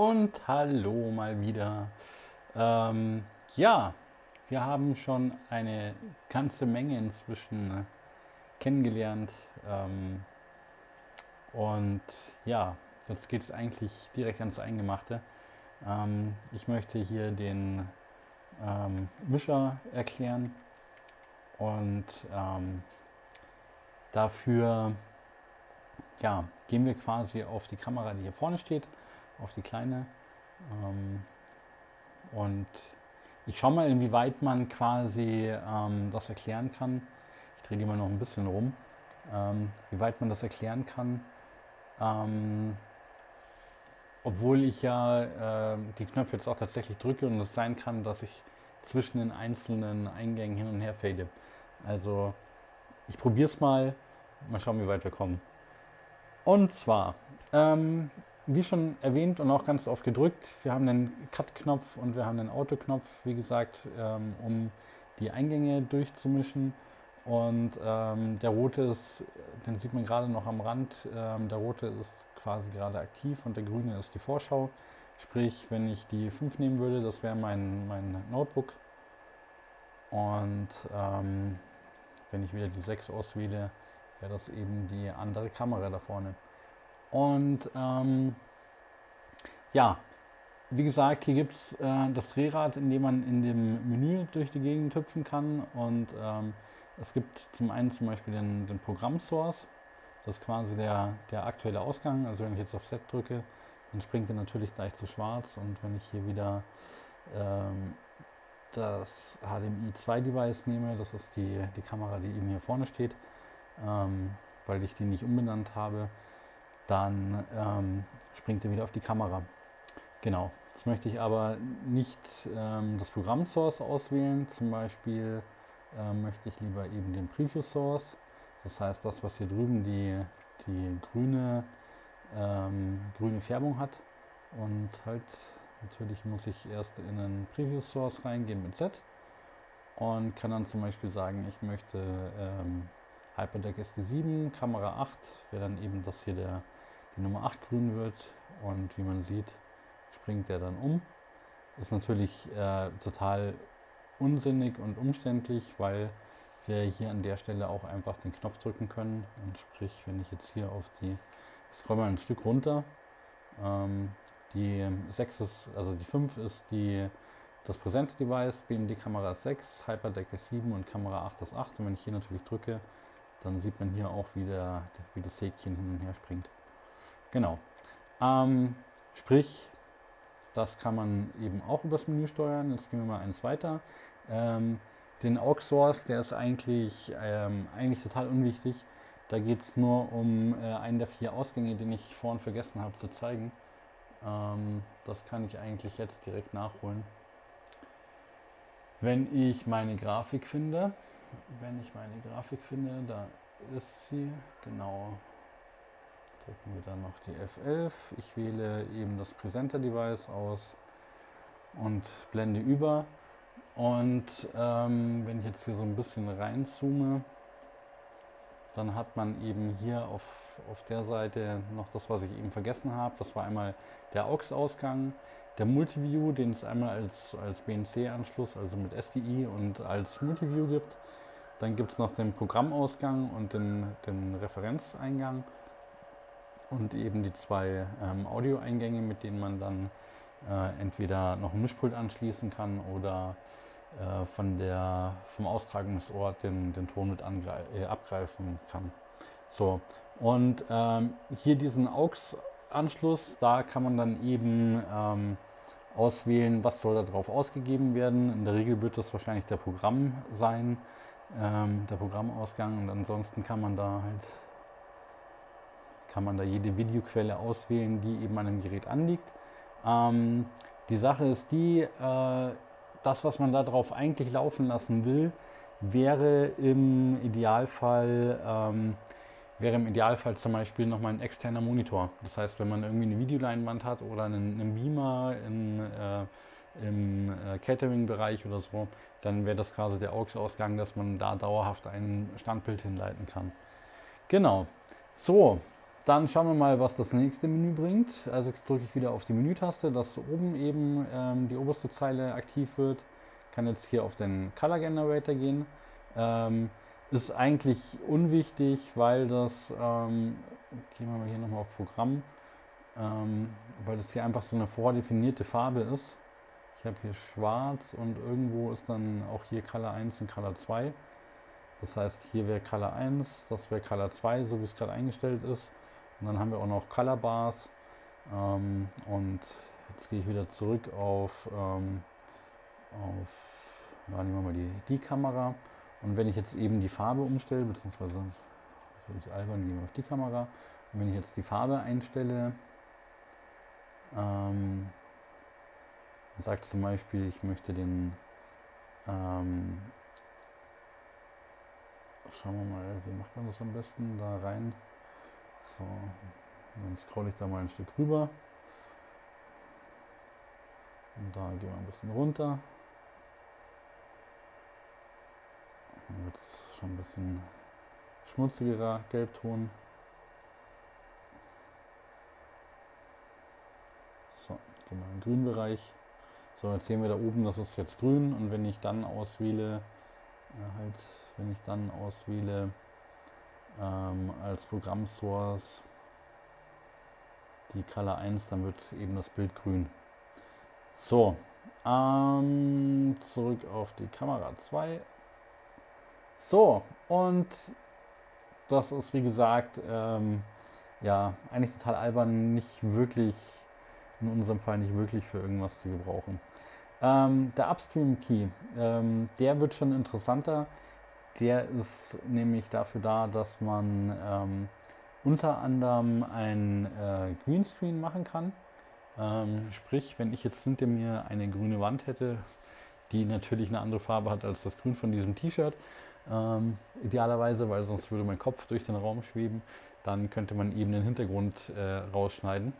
Und hallo mal wieder. Ähm, ja, wir haben schon eine ganze Menge inzwischen kennengelernt. Ähm, und ja, jetzt geht es eigentlich direkt ans Eingemachte. Ähm, ich möchte hier den ähm, Mischer erklären und ähm, dafür ja, gehen wir quasi auf die Kamera, die hier vorne steht, auf die kleine. Ähm, und ich schaue mal, inwieweit man quasi ähm, das erklären kann. Ich drehe die mal noch ein bisschen rum. Ähm, wie weit man das erklären kann. Ähm, obwohl ich ja äh, die Knöpfe jetzt auch tatsächlich drücke und es sein kann, dass ich zwischen den einzelnen Eingängen hin und her fade. Also ich probiere es mal, mal schauen, wie weit wir kommen. Und zwar, ähm, wie schon erwähnt und auch ganz oft gedrückt, wir haben den Cut-Knopf und wir haben den Auto-Knopf, wie gesagt, ähm, um die Eingänge durchzumischen. Und ähm, der rote ist, den sieht man gerade noch am Rand, ähm, der rote ist quasi gerade aktiv und der grüne ist die Vorschau. Sprich, wenn ich die 5 nehmen würde, das wäre mein, mein Notebook. Und ähm, wenn ich wieder die 6 auswähle, wäre das eben die andere Kamera da vorne. Und ähm, ja, wie gesagt, hier gibt es äh, das Drehrad, in dem man in dem Menü durch die Gegend hüpfen kann. Und ähm, es gibt zum einen zum Beispiel den, den Programm-Source. Das ist quasi der, der aktuelle Ausgang. Also wenn ich jetzt auf Set drücke, dann springt er natürlich gleich zu schwarz. Und wenn ich hier wieder ähm, das HDMI 2 Device nehme, das ist die, die Kamera, die eben hier vorne steht, ähm, weil ich die nicht umbenannt habe, dann ähm, springt er wieder auf die Kamera. Genau, jetzt möchte ich aber nicht ähm, das Programm Source auswählen, zum Beispiel ähm, möchte ich lieber eben den Preview Source, das heißt das, was hier drüben die, die grüne, ähm, grüne Färbung hat. Und halt natürlich muss ich erst in einen Preview Source reingehen mit Z. Und kann dann zum Beispiel sagen, ich möchte ähm, Hyperdeck SD7, Kamera 8, wäre dann eben, dass hier der, die Nummer 8 grün wird und wie man sieht, springt der dann um. Ist natürlich äh, total unsinnig und umständlich, weil wir hier an der Stelle auch einfach den Knopf drücken können. Und sprich, wenn ich jetzt hier auf die, ich scroll mal ein Stück runter, ähm, die 6 ist, also die 5 ist die, das präsente Device, BMD Kamera 6, Hyperdeck ist 7 und Kamera 8 ist 8. Und wenn ich hier natürlich drücke, dann sieht man hier auch, wie, der, wie das Häkchen hin und her springt. Genau. Ähm, sprich, das kann man eben auch übers Menü steuern. Jetzt gehen wir mal eins weiter. Ähm, den AUX Source, der ist eigentlich, ähm, eigentlich total unwichtig. Da geht es nur um äh, einen der vier Ausgänge, den ich vorhin vergessen habe zu zeigen. Ähm, das kann ich eigentlich jetzt direkt nachholen. Wenn ich meine Grafik finde, wenn ich meine Grafik finde, da ist sie, genau. Drücken wir dann noch die F11. Ich wähle eben das Presenter Device aus und blende über. Und ähm, wenn ich jetzt hier so ein bisschen reinzoome, dann hat man eben hier auf, auf der Seite noch das, was ich eben vergessen habe. Das war einmal der AUX-Ausgang, der Multiview, den es einmal als, als BNC-Anschluss, also mit SDI und als Multiview gibt. Dann gibt es noch den Programmausgang und den, den Referenzeingang und eben die zwei ähm, Audioeingänge, mit denen man dann äh, entweder noch ein Mischpult anschließen kann oder äh, von der, vom Austragungsort den, den Ton mit äh, abgreifen kann. So, und ähm, hier diesen AUX-Anschluss, da kann man dann eben ähm, auswählen, was soll da drauf ausgegeben werden. In der Regel wird das wahrscheinlich der Programm sein ähm, der Programmausgang und ansonsten kann man da halt kann man da jede Videoquelle auswählen, die eben an dem Gerät anliegt. Ähm, die Sache ist die, äh, das was man darauf eigentlich laufen lassen will, wäre im Idealfall ähm, wäre im Idealfall zum Beispiel nochmal ein externer Monitor. Das heißt, wenn man irgendwie eine Videoleinwand hat oder einen, einen Beamer in, äh, im äh, Catering-Bereich oder so, dann wäre das quasi der AUX-Ausgang, dass man da dauerhaft ein Standbild hinleiten kann. Genau. So, dann schauen wir mal, was das nächste Menü bringt. Also drücke ich wieder auf die Menütaste, dass oben eben ähm, die oberste Zeile aktiv wird. Kann jetzt hier auf den Color Generator gehen. Ähm, ist eigentlich unwichtig, weil das, ähm, gehen wir mal hier nochmal auf Programm, ähm, weil das hier einfach so eine vordefinierte Farbe ist. Ich habe hier schwarz und irgendwo ist dann auch hier Color 1 und Color 2. Das heißt, hier wäre Color 1, das wäre Color 2, so wie es gerade eingestellt ist. Und dann haben wir auch noch Color Bars. Ähm, und jetzt gehe ich wieder zurück auf, ähm, auf ja, nehmen wir mal die, die Kamera. Und wenn ich jetzt eben die Farbe umstelle, beziehungsweise soll ich albern, gehen auf die Kamera. Und wenn ich jetzt die Farbe einstelle, ähm, sagt zum Beispiel, ich möchte den, ähm, schauen wir mal, wie macht man das am besten, da rein. So, dann scrolle ich da mal ein Stück rüber. Und da gehen wir ein bisschen runter. Dann wird es schon ein bisschen schmutzigerer Gelbton. So, gehen wir im grünen Bereich. So, jetzt sehen wir da oben, das ist jetzt grün und wenn ich dann auswähle, ja, halt, wenn ich dann auswähle ähm, als Programmsource die Color 1, dann wird eben das Bild grün. So, ähm, zurück auf die Kamera 2. So, und das ist wie gesagt, ähm, ja, eigentlich total albern, nicht wirklich, in unserem Fall nicht wirklich für irgendwas zu gebrauchen. Ähm, der Upstream-Key, ähm, der wird schon interessanter. Der ist nämlich dafür da, dass man ähm, unter anderem ein äh, Greenscreen machen kann. Ähm, sprich, wenn ich jetzt hinter mir eine grüne Wand hätte, die natürlich eine andere Farbe hat als das Grün von diesem T-Shirt, ähm, idealerweise, weil sonst würde mein Kopf durch den Raum schweben, dann könnte man eben den Hintergrund äh, rausschneiden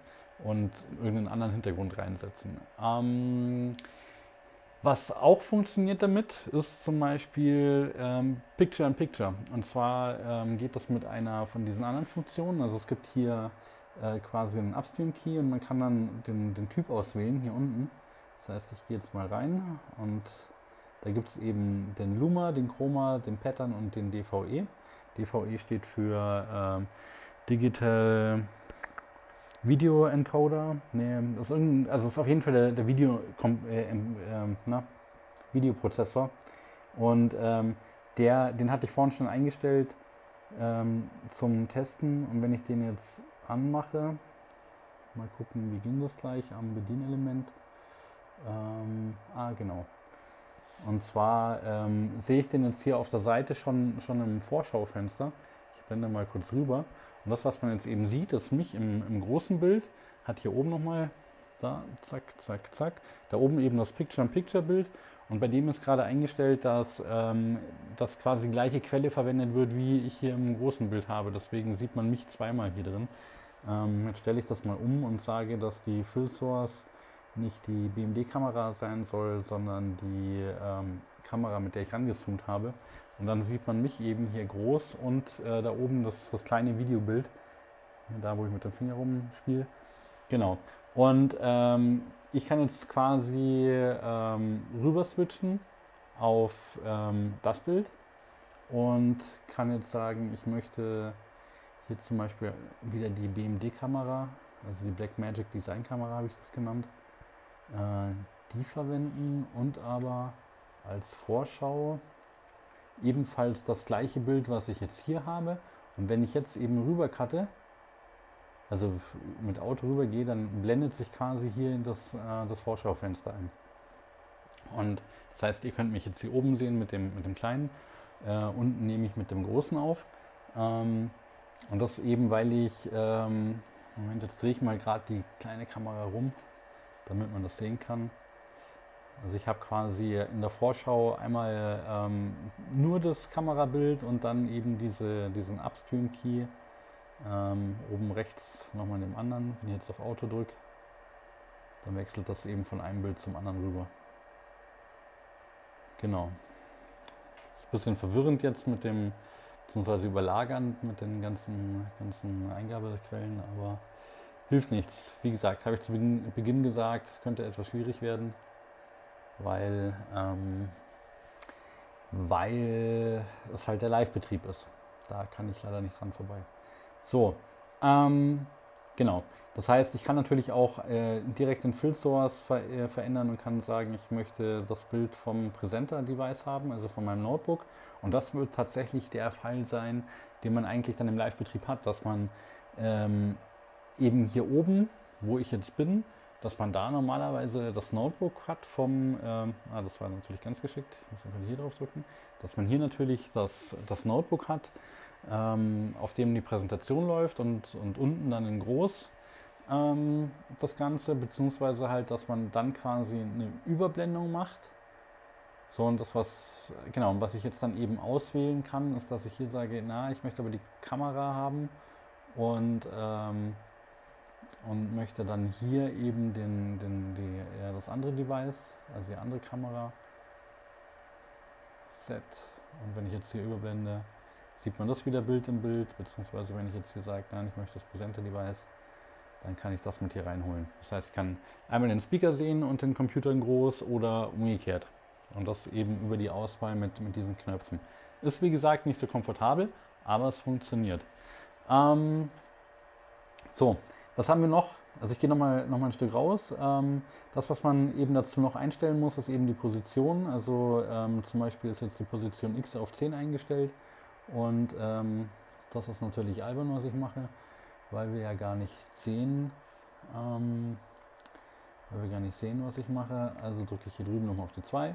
und irgendeinen anderen Hintergrund reinsetzen. Ähm, was auch funktioniert damit, ist zum Beispiel ähm, Picture-in-Picture. Und zwar ähm, geht das mit einer von diesen anderen Funktionen. Also es gibt hier äh, quasi einen Upstream-Key und man kann dann den, den Typ auswählen hier unten. Das heißt, ich gehe jetzt mal rein und da gibt es eben den Luma, den Chroma, den Pattern und den DVE. DVE steht für ähm, Digital Video Encoder. Nee, das ist also ist auf jeden Fall der, der Video, äh, äh, na, Videoprozessor. Und ähm, der, den hatte ich vorhin schon eingestellt ähm, zum Testen. Und wenn ich den jetzt anmache, mal gucken, wie ging das gleich am Bedienelement. Ähm, ah, genau. Und zwar ähm, sehe ich den jetzt hier auf der Seite schon, schon im Vorschaufenster. Ich blende mal kurz rüber. Und das, was man jetzt eben sieht, ist mich im, im großen Bild, hat hier oben nochmal, da, zack, zack, zack, da oben eben das Picture-in-Picture-Bild. Und bei dem ist gerade eingestellt, dass ähm, das quasi die gleiche Quelle verwendet wird, wie ich hier im großen Bild habe. Deswegen sieht man mich zweimal hier drin. Ähm, jetzt stelle ich das mal um und sage, dass die Fill Source nicht die BMD-Kamera sein soll, sondern die ähm, Kamera, mit der ich rangezoomt habe. Und dann sieht man mich eben hier groß und äh, da oben das, das kleine Videobild, da wo ich mit dem Finger rumspiele. Genau. Und ähm, ich kann jetzt quasi ähm, rüber switchen auf ähm, das Bild und kann jetzt sagen, ich möchte hier zum Beispiel wieder die BMD-Kamera, also die Blackmagic Design Kamera habe ich das genannt, äh, die verwenden und aber als Vorschau ebenfalls das gleiche Bild, was ich jetzt hier habe. Und wenn ich jetzt eben rüber cutte, also mit Auto rüber gehe, dann blendet sich quasi hier das, äh, das Vorschaufenster ein. Und das heißt, ihr könnt mich jetzt hier oben sehen mit dem, mit dem kleinen, äh, unten nehme ich mit dem großen auf. Ähm, und das eben, weil ich, ähm, Moment, jetzt drehe ich mal gerade die kleine Kamera rum, damit man das sehen kann. Also ich habe quasi in der Vorschau einmal ähm, nur das Kamerabild und dann eben diese, diesen Upstream-Key. Ähm, oben rechts nochmal in dem anderen. Wenn ich jetzt auf Auto drücke, dann wechselt das eben von einem Bild zum anderen rüber. Genau. Ist ein bisschen verwirrend jetzt mit dem beziehungsweise überlagernd mit den ganzen, ganzen Eingabequellen, aber hilft nichts. Wie gesagt, habe ich zu Beginn, Beginn gesagt, es könnte etwas schwierig werden, weil, ähm, weil es halt der Live-Betrieb ist. Da kann ich leider nicht dran vorbei. So, ähm, genau. Das heißt, ich kann natürlich auch äh, direkt den Fill Source ver äh, verändern und kann sagen, ich möchte das Bild vom Präsenter-Device haben, also von meinem Notebook. Und das wird tatsächlich der Fall sein, den man eigentlich dann im Live-Betrieb hat, dass man ähm, eben hier oben, wo ich jetzt bin, dass man da normalerweise das Notebook hat vom, ähm, ah, das war natürlich ganz geschickt, ich muss einfach hier drauf drücken, dass man hier natürlich das, das Notebook hat, ähm, auf dem die Präsentation läuft und, und unten dann in groß ähm, das Ganze, beziehungsweise halt, dass man dann quasi eine Überblendung macht. So, und das, was, genau, was ich jetzt dann eben auswählen kann, ist, dass ich hier sage, na, ich möchte aber die Kamera haben und, ähm, und möchte dann hier eben den, den, die, ja, das andere Device, also die andere Kamera, Set. Und wenn ich jetzt hier überblende, sieht man das wieder Bild im Bild, beziehungsweise wenn ich jetzt hier sage, nein, ich möchte das Präsenter-Device, dann kann ich das mit hier reinholen. Das heißt, ich kann einmal den Speaker sehen und den Computer in groß oder umgekehrt. Und das eben über die Auswahl mit, mit diesen Knöpfen. Ist wie gesagt nicht so komfortabel, aber es funktioniert. Ähm, so, was haben wir noch? Also ich gehe nochmal noch mal ein Stück raus. Ähm, das, was man eben dazu noch einstellen muss, ist eben die Position. Also ähm, zum Beispiel ist jetzt die Position X auf 10 eingestellt. Und ähm, das ist natürlich albern, was ich mache weil wir ja gar nicht sehen, weil wir gar nicht sehen, was ich mache. Also drücke ich hier drüben nochmal auf die 2,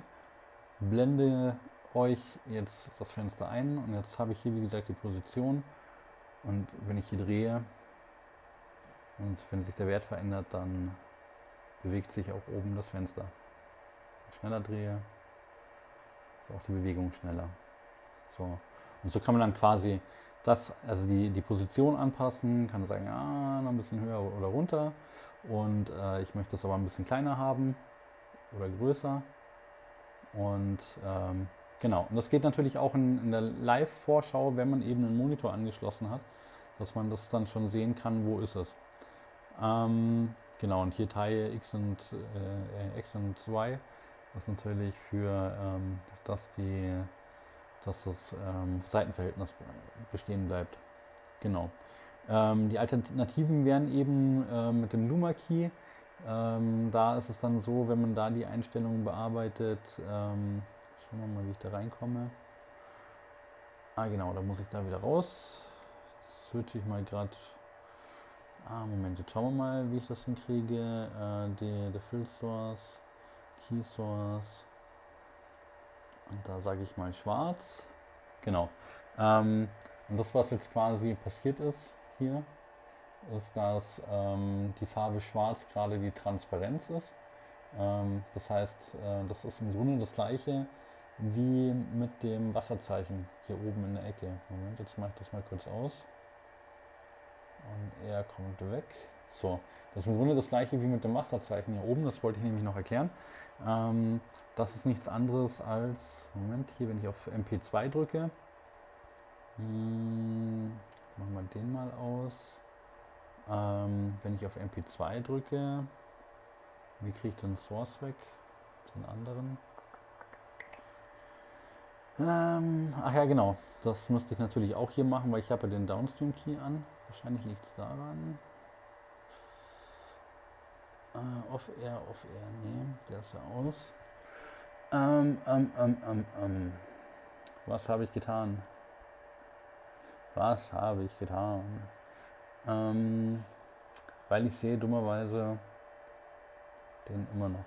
blende euch jetzt das Fenster ein und jetzt habe ich hier wie gesagt die Position und wenn ich hier drehe und wenn sich der Wert verändert, dann bewegt sich auch oben das Fenster. Wenn ich schneller drehe, ist auch die Bewegung schneller. So. Und so kann man dann quasi das, also die, die Position anpassen, kann sagen, ah, noch ein bisschen höher oder runter und äh, ich möchte es aber ein bisschen kleiner haben oder größer und ähm, genau, und das geht natürlich auch in, in der Live-Vorschau, wenn man eben einen Monitor angeschlossen hat, dass man das dann schon sehen kann, wo ist es. Ähm, genau, und hier Teil X und, äh, X und Y ist natürlich für, ähm, dass die dass das ähm, Seitenverhältnis bestehen bleibt. Genau. Ähm, die Alternativen wären eben äh, mit dem Luma Key. Ähm, da ist es dann so, wenn man da die Einstellungen bearbeitet, ähm, schauen wir mal, wie ich da reinkomme. Ah genau, da muss ich da wieder raus. Switche ich mal gerade. Ah, Moment, jetzt schauen wir mal, wie ich das hinkriege. Äh, die, der Fill Source, Key Source. Und da sage ich mal schwarz. Genau. Ähm, und das, was jetzt quasi passiert ist hier, ist, dass ähm, die Farbe schwarz gerade die Transparenz ist. Ähm, das heißt, äh, das ist im Grunde das gleiche wie mit dem Wasserzeichen hier oben in der Ecke. Moment, jetzt mache ich das mal kurz aus. Und er kommt weg. So, das ist im Grunde das gleiche wie mit dem Wasserzeichen hier oben. Das wollte ich nämlich noch erklären. Ähm, das ist nichts anderes als, Moment, hier, wenn ich auf MP2 drücke, hm, machen wir den mal aus. Ähm, wenn ich auf MP2 drücke, wie kriege ich den Source weg? Den anderen. Ähm, ach ja, genau. Das müsste ich natürlich auch hier machen, weil ich habe ja den Downstream Key an. Wahrscheinlich liegt es daran. Äh, Off-Air, Off-Air, nee, der ist ja aus. Ähm, ähm, ähm, ähm, ähm. Was habe ich getan? Was habe ich getan? Ähm, weil ich sehe dummerweise den immer noch.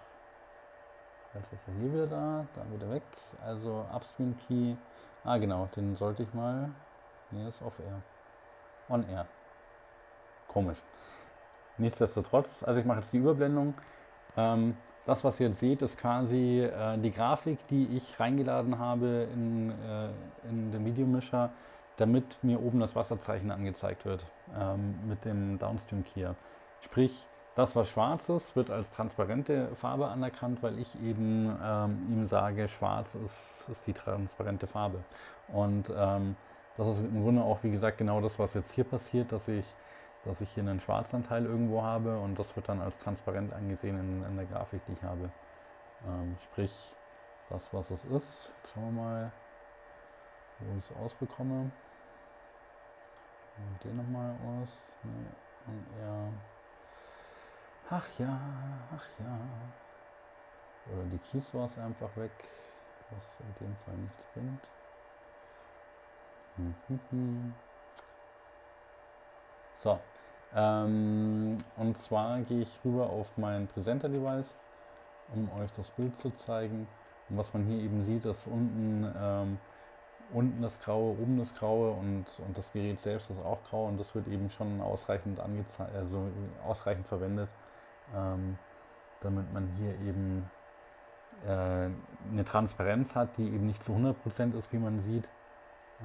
Jetzt ist er hier wieder da, da wieder weg. Also Upstream Key. Ah genau, den sollte ich mal. Nee, ist off air. Komisch. Nichtsdestotrotz, also ich mache jetzt die Überblendung. Ähm, das, was ihr jetzt seht, ist quasi äh, die Grafik, die ich reingeladen habe in, äh, in den Videomischer, damit mir oben das Wasserzeichen angezeigt wird ähm, mit dem Downstream Keyer. Sprich, das, was schwarz ist, wird als transparente Farbe anerkannt, weil ich eben ähm, ihm sage, schwarz ist, ist die transparente Farbe. Und ähm, das ist im Grunde auch, wie gesagt, genau das, was jetzt hier passiert, dass ich, dass ich hier einen Schwarzanteil irgendwo habe und das wird dann als transparent angesehen in, in der Grafik, die ich habe. Ähm, sprich, das, was es ist. Schauen wir mal, wo ich es ausbekomme. Und den nochmal aus. Nee. Und er. Ach ja, ach ja. Oder die Keys war es einfach weg, was in dem Fall nichts bringt. So, ähm, und zwar gehe ich rüber auf mein Präsenter-Device, um euch das Bild zu zeigen. Und was man hier eben sieht, ist unten, ähm, unten das Graue, oben das Graue und, und das Gerät selbst ist auch grau und das wird eben schon ausreichend also ausreichend verwendet, ähm, damit man hier eben äh, eine Transparenz hat, die eben nicht zu 100% ist, wie man sieht,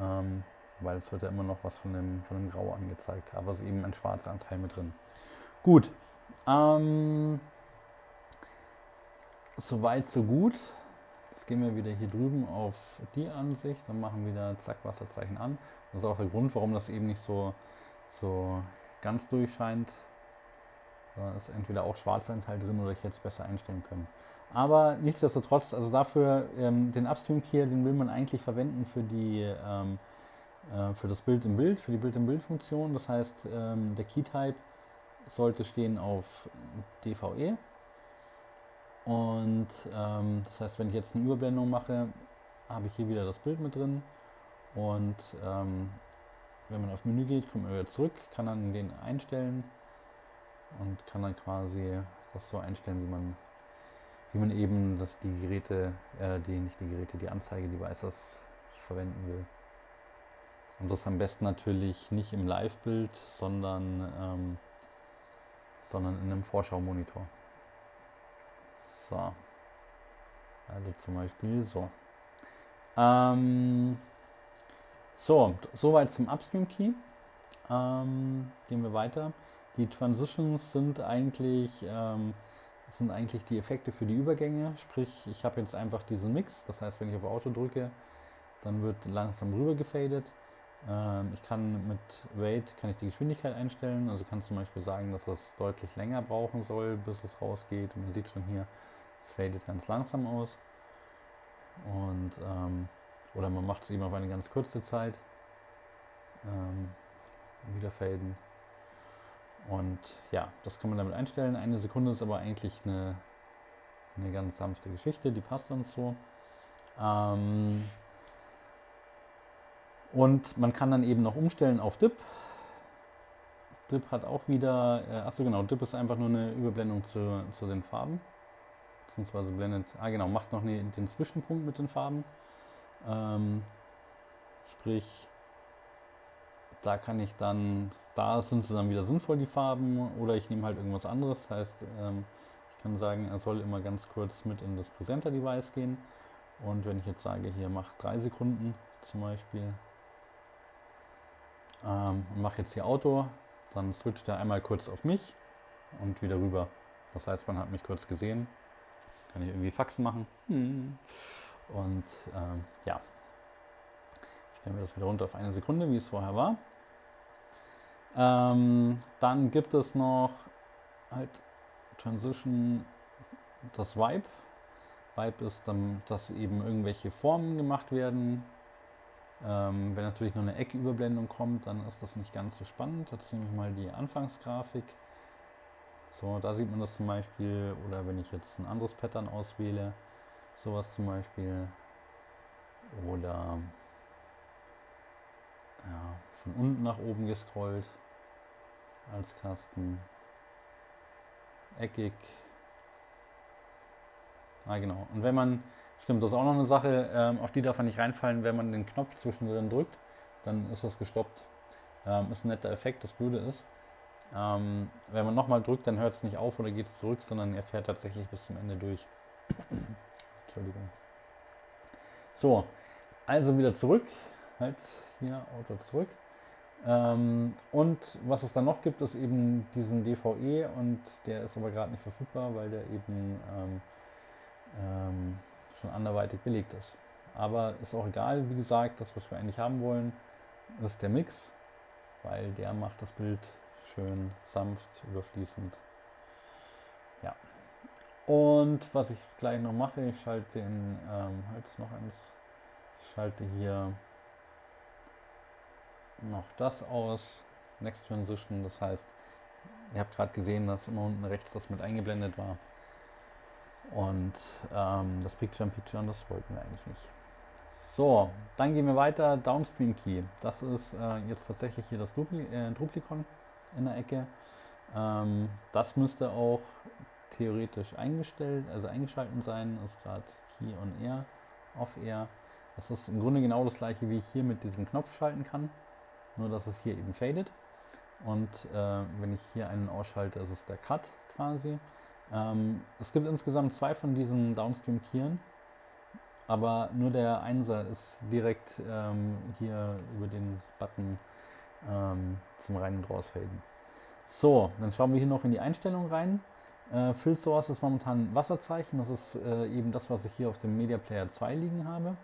ähm, weil es wird ja immer noch was von dem, von dem Grau angezeigt, aber es ist eben ein schwarzer Anteil mit drin. Gut, ähm, soweit so gut. Jetzt gehen wir wieder hier drüben auf die Ansicht, dann machen wieder zack Wasserzeichen an. Das ist auch der Grund, warum das eben nicht so, so ganz durchscheint. Da ist entweder auch schwarzer Anteil drin oder ich hätte es besser einstellen können. Aber nichtsdestotrotz, also dafür ähm, den Upstream Key, den will man eigentlich verwenden für die ähm, äh, für das Bild im Bild, für die Bild im Bild Funktion. Das heißt, ähm, der Key Type sollte stehen auf DVE. Und ähm, das heißt, wenn ich jetzt eine Überblendung mache, habe ich hier wieder das Bild mit drin. Und ähm, wenn man auf Menü geht, kommt man wieder zurück, kann dann den einstellen und kann dann quasi das so einstellen, wie man wie man eben das, die Geräte, äh, die nicht die Geräte, die Anzeige-Devices verwenden will. Und das am besten natürlich nicht im Live-Bild, sondern, ähm, sondern in einem Vorschau-Monitor. So. Also zum Beispiel so. Ähm, so, soweit zum Upstream Key. Ähm, gehen wir weiter. Die Transitions sind eigentlich ähm, sind eigentlich die Effekte für die Übergänge. Sprich, ich habe jetzt einfach diesen Mix. Das heißt, wenn ich auf Auto drücke, dann wird langsam rüber gefadet. Ähm, ich kann mit Wait kann ich die Geschwindigkeit einstellen. Also kann zum Beispiel sagen, dass es deutlich länger brauchen soll, bis es rausgeht. Und man sieht schon hier, es fadet ganz langsam aus. Und ähm, oder man macht es eben auf eine ganz kurze Zeit. Ähm, wieder faden. Und ja, das kann man damit einstellen. Eine Sekunde ist aber eigentlich eine, eine ganz sanfte Geschichte, die passt uns so. Ähm und man kann dann eben noch umstellen auf DIP. DIP hat auch wieder, äh, achso genau, DIP ist einfach nur eine Überblendung zu, zu den Farben. Beziehungsweise blendet, ah genau, macht noch eine, den Zwischenpunkt mit den Farben. Ähm, sprich, da kann ich dann, da sind sie dann wieder sinnvoll, die Farben, oder ich nehme halt irgendwas anderes. Das heißt, ähm, ich kann sagen, er soll immer ganz kurz mit in das Präsenter-Device gehen. Und wenn ich jetzt sage, hier macht drei Sekunden zum Beispiel, ähm, und mache jetzt hier Auto, dann switcht er einmal kurz auf mich und wieder rüber. Das heißt, man hat mich kurz gesehen, kann ich irgendwie Faxen machen. Hm. Und ähm, ja, stellen wir das wieder runter auf eine Sekunde, wie es vorher war. Ähm, dann gibt es noch halt Transition, das Vibe. Vibe ist dann, dass eben irgendwelche Formen gemacht werden. Ähm, wenn natürlich nur eine Ecküberblendung kommt, dann ist das nicht ganz so spannend. Jetzt nehme ich mal die Anfangsgrafik. So, da sieht man das zum Beispiel. Oder wenn ich jetzt ein anderes Pattern auswähle, sowas zum Beispiel. Oder ja, von unten nach oben gescrollt als Kasten. Eckig. Ah, genau. Und wenn man, stimmt, das ist auch noch eine Sache, ähm, auf die darf man nicht reinfallen, wenn man den Knopf zwischendrin drückt, dann ist das gestoppt. Ähm, ist ein netter Effekt, das Blöde ist. Ähm, wenn man nochmal drückt, dann hört es nicht auf oder geht es zurück, sondern er fährt tatsächlich bis zum Ende durch. Entschuldigung. So, also wieder zurück. Halt hier, Auto zurück. Ähm, und was es dann noch gibt, ist eben diesen DVE und der ist aber gerade nicht verfügbar, weil der eben ähm, ähm, schon anderweitig belegt ist. Aber ist auch egal, wie gesagt, das, was wir eigentlich haben wollen, ist der Mix, weil der macht das Bild schön sanft, überfließend. Ja. Und was ich gleich noch mache, ich schalte den, ähm, halt noch eins, ich schalte hier noch das aus, Next Transition, das heißt, ihr habt gerade gesehen, dass immer unten rechts das mit eingeblendet war. Und ähm, das Picture in Picture, das wollten wir eigentlich nicht. So, dann gehen wir weiter. Downstream Key. Das ist äh, jetzt tatsächlich hier das Dupli äh, Duplikon in der Ecke. Ähm, das müsste auch theoretisch eingestellt, also eingeschaltet sein. Das ist gerade Key on Air, Off Air. Das ist im Grunde genau das gleiche, wie ich hier mit diesem Knopf schalten kann. Nur, dass es hier eben fadet. Und äh, wenn ich hier einen ausschalte, ist es der Cut quasi. Ähm, es gibt insgesamt zwei von diesen Downstream-Keyen, aber nur der Einser ist direkt ähm, hier über den Button ähm, zum Rein- und Rausfaden. So, dann schauen wir hier noch in die Einstellung rein. Äh, Fill Source ist momentan Wasserzeichen, das ist äh, eben das, was ich hier auf dem Media Player 2 liegen habe.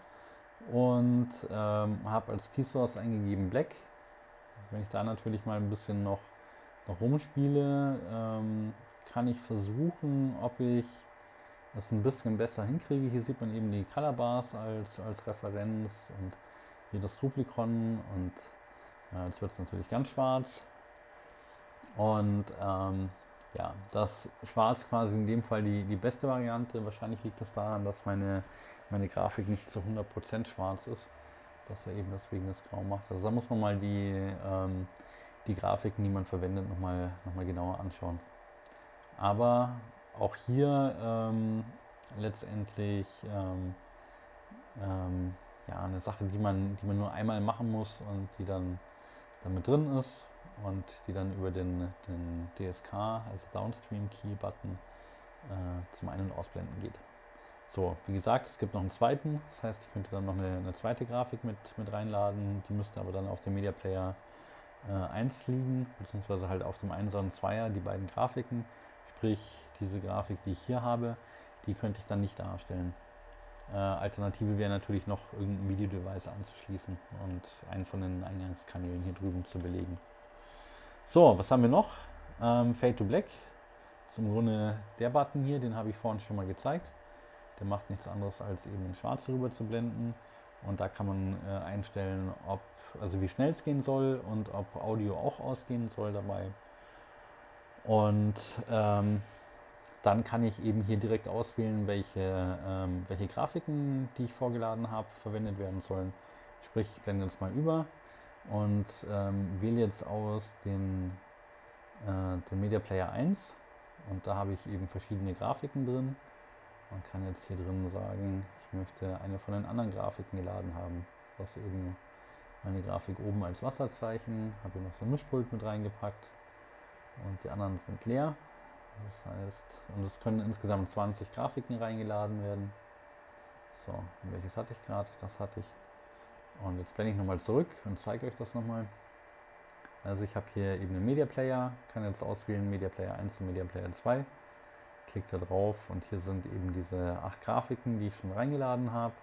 Und ähm, habe als Key Source eingegeben Black. Wenn ich da natürlich mal ein bisschen noch, noch rumspiele, ähm, kann ich versuchen, ob ich das ein bisschen besser hinkriege. Hier sieht man eben die Color als, als Referenz und hier das Duplikon und äh, jetzt wird es natürlich ganz schwarz. Und ähm, ja, das Schwarz quasi in dem Fall die, die beste Variante. Wahrscheinlich liegt das daran, dass meine, meine Grafik nicht zu 100% schwarz ist, dass er eben deswegen das Grau macht. Also da muss man mal die, ähm, die Grafiken, die man verwendet, nochmal noch mal genauer anschauen. Aber auch hier ähm, letztendlich ähm, ähm, ja, eine Sache, die man, die man nur einmal machen muss und die dann damit drin ist und die dann über den, den DSK, also Downstream Key Button, äh, zum Ein- und Ausblenden geht. So, wie gesagt, es gibt noch einen zweiten, das heißt, ich könnte dann noch eine, eine zweite Grafik mit, mit reinladen, die müsste aber dann auf dem Media Player äh, 1 liegen, beziehungsweise halt auf dem 1er und 2er, die beiden Grafiken. Sprich, diese Grafik, die ich hier habe, die könnte ich dann nicht darstellen. Äh, Alternative wäre natürlich noch irgendein Videodevice anzuschließen und einen von den Eingangskanälen hier drüben zu belegen. So, was haben wir noch? Ähm, Fade to Black. Ist im Grunde der Button hier, den habe ich vorhin schon mal gezeigt. Der macht nichts anderes als eben in Schwarz rüber zu blenden. Und da kann man äh, einstellen, ob, also wie schnell es gehen soll und ob Audio auch ausgehen soll dabei. Und ähm, dann kann ich eben hier direkt auswählen, welche, ähm, welche Grafiken, die ich vorgeladen habe, verwendet werden sollen. Sprich, ich blende jetzt mal über und ähm, wähle jetzt aus den, äh, den Media Player 1 und da habe ich eben verschiedene Grafiken drin. Man kann jetzt hier drin sagen, ich möchte eine von den anderen Grafiken geladen haben. Das eben meine Grafik oben als Wasserzeichen, habe hier noch so ein Mischpult mit reingepackt die anderen sind leer. Das heißt, und es können insgesamt 20 Grafiken reingeladen werden. So, welches hatte ich gerade? Das hatte ich. Und jetzt blende ich nochmal zurück und zeige euch das nochmal. Also ich habe hier eben einen Media Player, kann jetzt auswählen Media Player 1 und Media Player 2. Klickt da drauf und hier sind eben diese acht Grafiken, die ich schon reingeladen habe.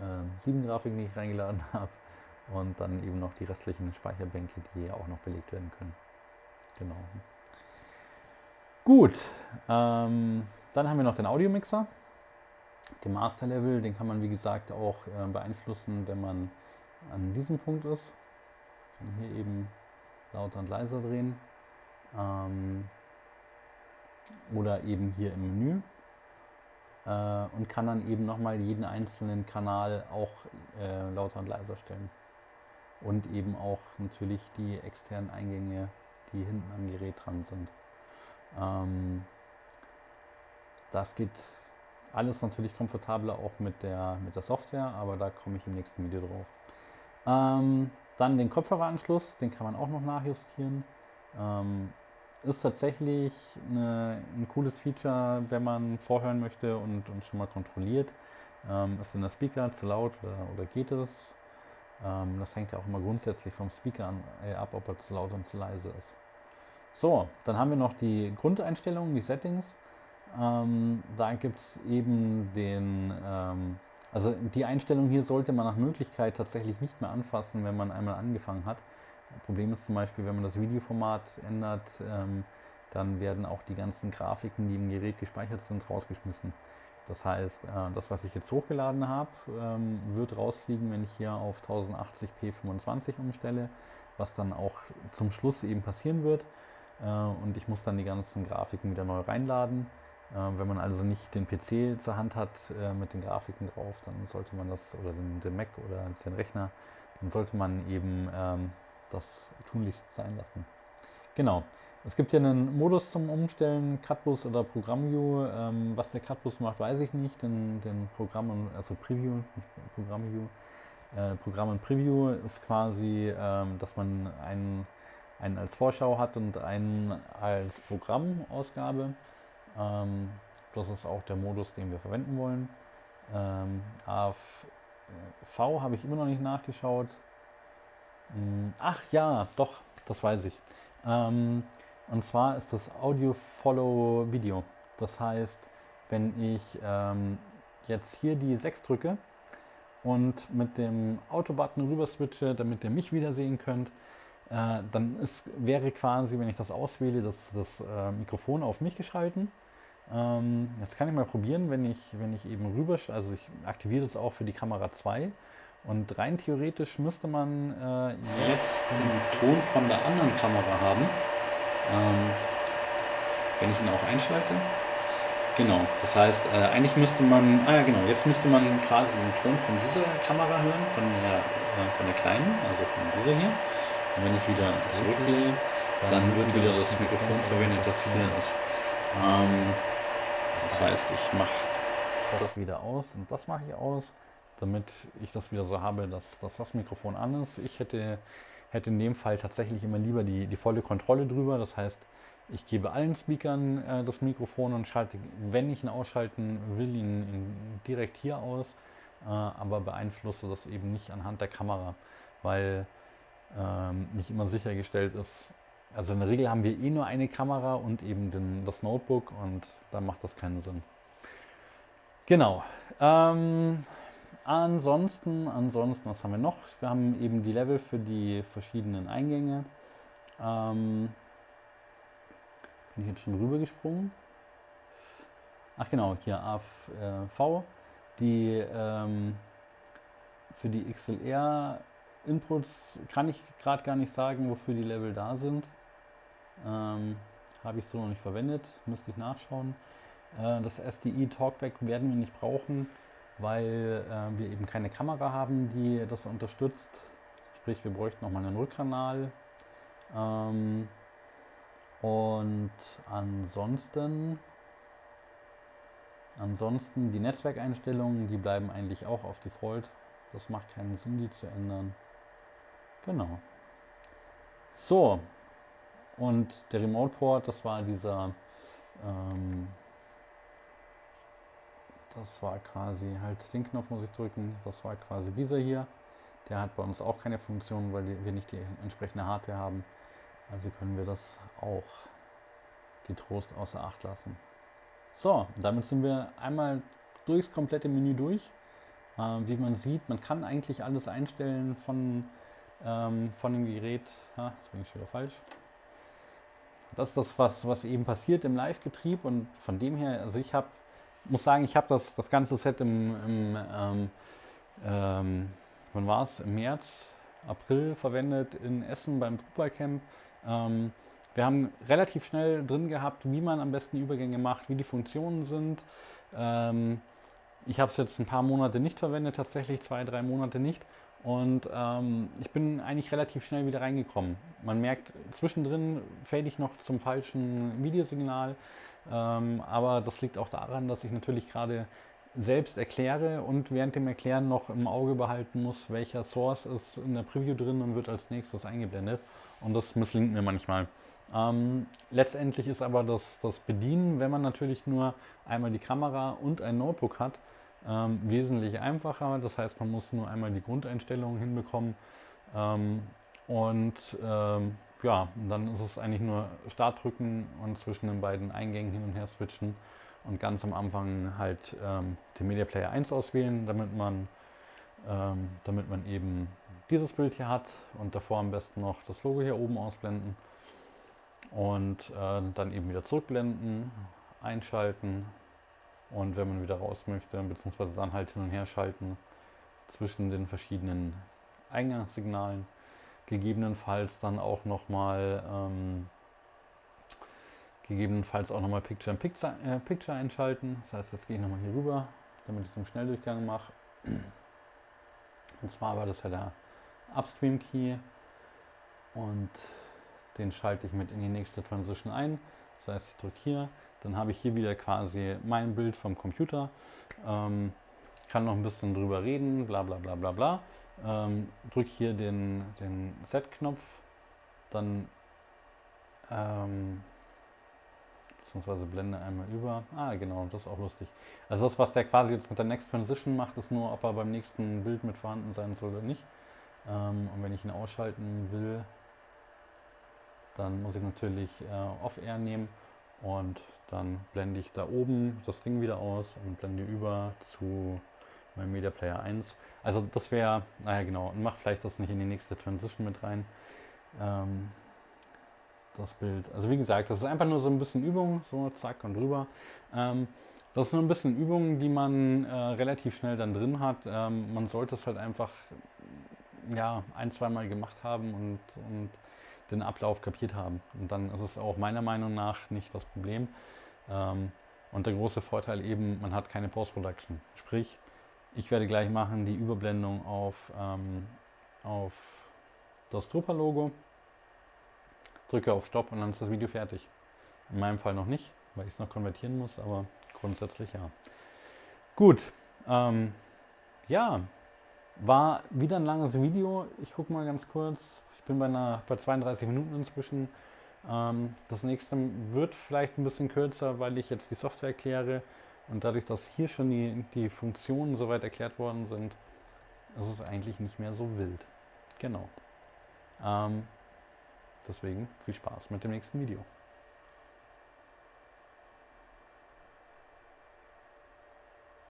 Äh, sieben Grafiken, die ich reingeladen habe. Und dann eben noch die restlichen Speicherbänke, die auch noch belegt werden können. Genau. Gut, ähm, dann haben wir noch den Audiomixer. Den Master Level, den kann man wie gesagt auch äh, beeinflussen, wenn man an diesem Punkt ist. Kann hier eben lauter und leiser drehen. Ähm, oder eben hier im Menü. Äh, und kann dann eben nochmal jeden einzelnen Kanal auch äh, lauter und leiser stellen. Und eben auch natürlich die externen Eingänge die hinten am Gerät dran sind. Ähm, das geht alles natürlich komfortabler auch mit der, mit der Software, aber da komme ich im nächsten Video drauf. Ähm, dann den Kopfhöreranschluss, den kann man auch noch nachjustieren. Ähm, ist tatsächlich eine, ein cooles Feature, wenn man vorhören möchte und, und schon mal kontrolliert. Ähm, ist denn der Speaker zu laut oder, oder geht es? Ähm, das hängt ja auch immer grundsätzlich vom Speaker an, äh, ab, ob er zu laut und zu leise ist. So, dann haben wir noch die Grundeinstellungen, die Settings. Ähm, da gibt es eben den, ähm, Also die Einstellung hier sollte man nach Möglichkeit tatsächlich nicht mehr anfassen, wenn man einmal angefangen hat. Problem ist zum Beispiel, wenn man das Videoformat ändert, ähm, dann werden auch die ganzen Grafiken, die im Gerät gespeichert sind, rausgeschmissen. Das heißt, äh, das, was ich jetzt hochgeladen habe, ähm, wird rausfliegen, wenn ich hier auf 1080p 25 umstelle, was dann auch zum Schluss eben passieren wird. Äh, und ich muss dann die ganzen Grafiken wieder neu reinladen. Äh, wenn man also nicht den PC zur Hand hat mit den Grafiken drauf, dann sollte man das, oder den, Mac oder den Rechner, dann sollte man eben ähm, das tunlichst sein lassen. Genau. Es gibt hier einen Modus zum Umstellen, Cutbus oder ProgrammView. Ähm, was der Cutbus macht, weiß ich nicht. Den, den Programm, also Preview, nicht ProgrammView. Äh, Programm und Preview ist quasi, ähm, dass man einen, einen als Vorschau hat und einen als Programmausgabe. Ähm, das ist auch der Modus, den wir verwenden wollen. Ähm, AV habe ich immer noch nicht nachgeschaut. Hm, ach ja, doch, das weiß ich. Ähm, und zwar ist das Audio Follow Video. Das heißt, wenn ich ähm, jetzt hier die 6 drücke und mit dem Auto-Button rüber switche, damit ihr mich wieder sehen könnt, äh, dann ist, wäre quasi, wenn ich das auswähle, das, das äh, Mikrofon auf mich geschalten. Ähm, jetzt kann ich mal probieren, wenn ich, wenn ich eben rüber, also ich aktiviere das auch für die Kamera 2 und rein theoretisch müsste man äh, jetzt den Ton von der anderen Kamera haben. Ähm, wenn ich ihn auch einschalte. Genau, das heißt, äh, eigentlich müsste man, ah ja genau, jetzt müsste man quasi den Ton von dieser Kamera hören, von der, äh, von der kleinen, also von dieser hier. Und wenn ich wieder zurückgehe, dann wird wieder das Mikrofon verwendet, das hier ist. Ähm, das heißt, ich mache das wieder aus und das mache ich aus, damit ich das wieder so habe, dass, dass das Mikrofon an ist. Ich hätte hätte in dem Fall tatsächlich immer lieber die, die volle Kontrolle drüber. Das heißt, ich gebe allen Speakern äh, das Mikrofon und schalte, wenn ich ihn ausschalten will, ihn, ihn direkt hier aus, äh, aber beeinflusse das eben nicht anhand der Kamera, weil ähm, nicht immer sichergestellt ist. Also in der Regel haben wir eh nur eine Kamera und eben den, das Notebook und da macht das keinen Sinn. Genau. Ähm, Ansonsten, ansonsten, was haben wir noch? Wir haben eben die Level für die verschiedenen Eingänge. Ähm, bin ich jetzt schon rüber gesprungen? Ach genau, hier AV. Die ähm, für die XLR Inputs kann ich gerade gar nicht sagen, wofür die Level da sind. Ähm, Habe ich so noch nicht verwendet, müsste ich nachschauen. Äh, das SDI Talkback werden wir nicht brauchen weil äh, wir eben keine Kamera haben, die das unterstützt. Sprich, wir bräuchten nochmal einen Rückkanal. Ähm, und ansonsten, ansonsten die Netzwerkeinstellungen, die bleiben eigentlich auch auf Default. Das macht keinen Sinn, die zu ändern. Genau. So, und der Remote Port, das war dieser ähm, das war quasi halt den Knopf muss ich drücken. Das war quasi dieser hier. Der hat bei uns auch keine Funktion, weil wir nicht die entsprechende Hardware haben. Also können wir das auch getrost außer Acht lassen. So, damit sind wir einmal durchs komplette Menü durch. Äh, wie man sieht, man kann eigentlich alles einstellen von, ähm, von dem Gerät. Ja, jetzt bin ich wieder falsch. Das ist das, was, was eben passiert im Live-Betrieb und von dem her, also ich habe muss sagen, ich habe das, das ganze Set im, im ähm, ähm, wann war es? Im März, April verwendet in Essen beim Drupal Camp. Ähm, wir haben relativ schnell drin gehabt, wie man am besten Übergänge macht, wie die Funktionen sind. Ähm, ich habe es jetzt ein paar Monate nicht verwendet, tatsächlich zwei, drei Monate nicht. Und ähm, ich bin eigentlich relativ schnell wieder reingekommen. Man merkt, zwischendrin fade ich noch zum falschen Videosignal. Ähm, aber das liegt auch daran, dass ich natürlich gerade selbst erkläre und während dem Erklären noch im Auge behalten muss, welcher Source ist in der Preview drin und wird als nächstes eingeblendet. Und das misslingt mir manchmal. Ähm, letztendlich ist aber das, das Bedienen, wenn man natürlich nur einmal die Kamera und ein Notebook hat, ähm, wesentlich einfacher. Das heißt, man muss nur einmal die Grundeinstellungen hinbekommen. Ähm, und ähm, ja, dann ist es eigentlich nur Start drücken und zwischen den beiden Eingängen hin und her switchen und ganz am Anfang halt ähm, den Media Player 1 auswählen, damit man, ähm, damit man eben dieses Bild hier hat und davor am besten noch das Logo hier oben ausblenden und äh, dann eben wieder zurückblenden, einschalten und wenn man wieder raus möchte, beziehungsweise dann halt hin und her schalten zwischen den verschiedenen Eingangssignalen, gegebenenfalls dann auch nochmal ähm, gegebenenfalls auch nochmal Picture in Picture, äh, Picture einschalten. Das heißt, jetzt gehe ich nochmal hier rüber, damit ich es im Schnelldurchgang mache. Und zwar war das ja der Upstream Key und den schalte ich mit in die nächste Transition ein. Das heißt, ich drücke hier, dann habe ich hier wieder quasi mein Bild vom Computer. Ähm, kann noch ein bisschen drüber reden, bla bla bla bla bla. Ähm, drücke hier den, den Set-Knopf, dann ähm, beziehungsweise blende einmal über. Ah, genau, das ist auch lustig. Also das, was der quasi jetzt mit der Next Transition macht, ist nur, ob er beim nächsten Bild mit vorhanden sein soll oder nicht. Ähm, und wenn ich ihn ausschalten will, dann muss ich natürlich äh, Off-Air nehmen und dann blende ich da oben das Ding wieder aus und blende über zu meinem Media Player 1. Also das wäre, naja genau, und mach vielleicht das nicht in die nächste Transition mit rein. Ähm, das Bild. Also wie gesagt, das ist einfach nur so ein bisschen Übung, so zack und rüber. Ähm, das ist nur ein bisschen Übung, die man äh, relativ schnell dann drin hat. Ähm, man sollte es halt einfach ja, ein, zweimal gemacht haben und, und den Ablauf kapiert haben. Und dann ist es auch meiner Meinung nach nicht das Problem. Ähm, und der große Vorteil eben, man hat keine Post-Production. Sprich, ich werde gleich machen die Überblendung auf, ähm, auf das Drupal-Logo, drücke auf Stopp und dann ist das Video fertig. In meinem Fall noch nicht, weil ich es noch konvertieren muss, aber grundsätzlich ja. Gut, ähm, ja, war wieder ein langes Video. Ich gucke mal ganz kurz. Ich bin bei, einer, bei 32 Minuten inzwischen. Ähm, das nächste wird vielleicht ein bisschen kürzer, weil ich jetzt die Software erkläre. Und dadurch, dass hier schon die, die Funktionen soweit erklärt worden sind, ist es eigentlich nicht mehr so wild. Genau. Ähm, deswegen viel Spaß mit dem nächsten Video.